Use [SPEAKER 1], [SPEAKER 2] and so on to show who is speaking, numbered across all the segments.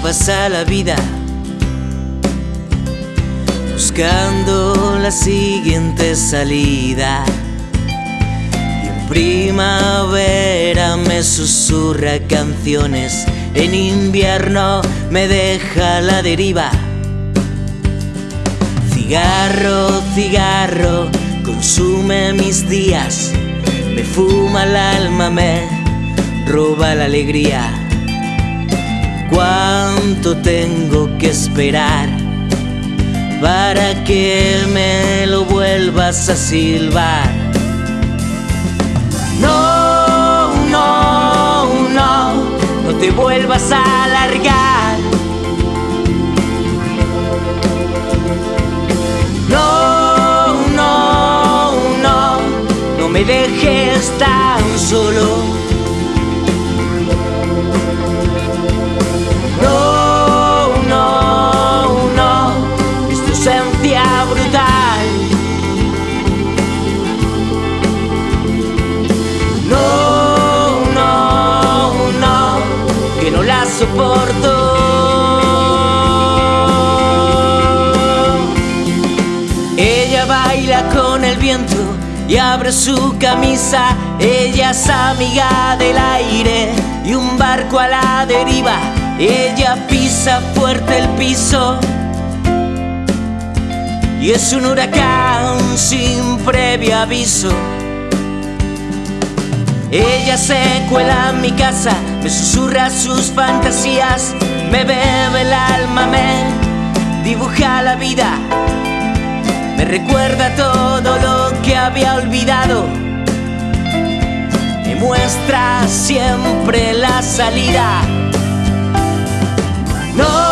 [SPEAKER 1] pasa la vida buscando la siguiente salida. Y en primavera me susurra canciones, en invierno me deja la deriva. Cigarro, cigarro, consume mis días, me fuma el alma, me roba la alegría. ¿Cuánto tengo que esperar para que me lo vuelvas a silbar? No, no, no, no te vuelvas a alargar. No, no, no, no me dejes tan solo. Ella baila con el viento y abre su camisa. Ella es amiga del aire y un barco a la deriva. Ella pisa fuerte el piso y es un huracán sin previo aviso. Ella se cuela en mi casa, me susurra sus fantasías, me bebe el alma, me dibuja la vida, me recuerda todo lo que había olvidado, me muestra siempre la salida. No,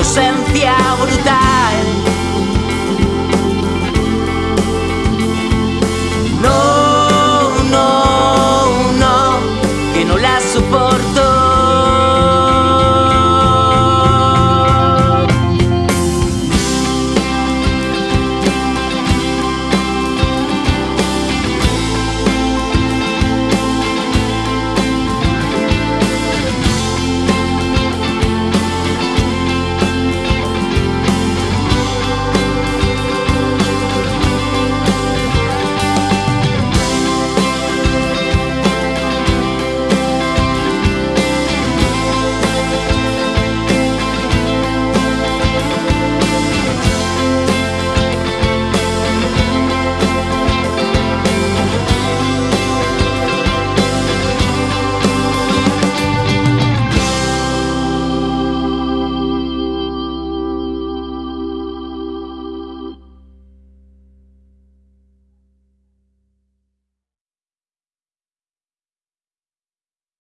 [SPEAKER 1] esencia brutal.